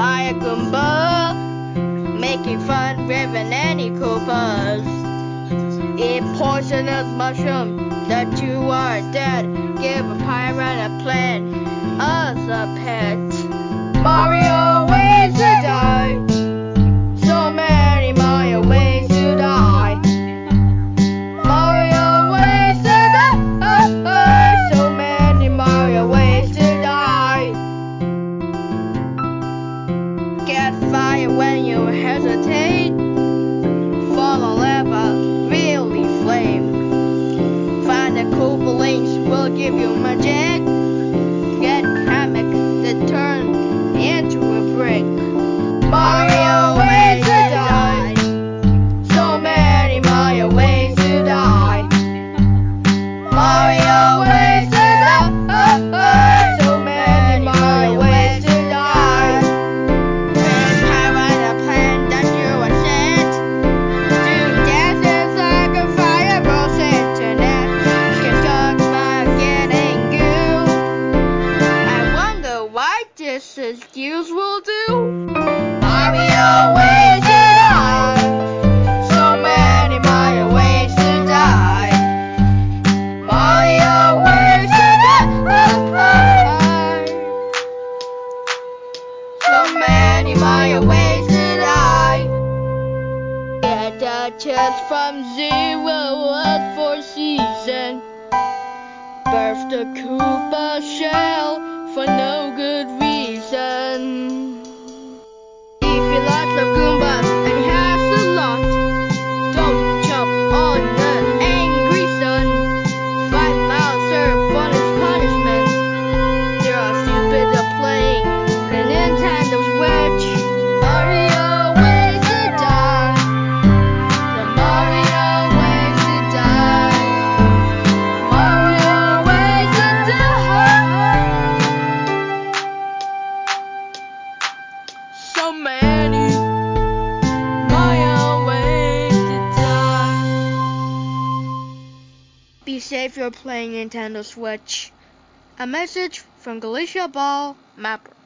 by a Goomba, making fun with any Koopas. Eat poisonous mushroom that you are dead. You hesitate. Follow lava, really flame. Find the cool links will give you magic. This is usual do. Mario ways to die. So many Mario ways to die. Mario ways to die. So many Mario ways to die. Get the chest from zero So many. Be safe, you're playing Nintendo Switch. A message from Galicia Ball Mapper.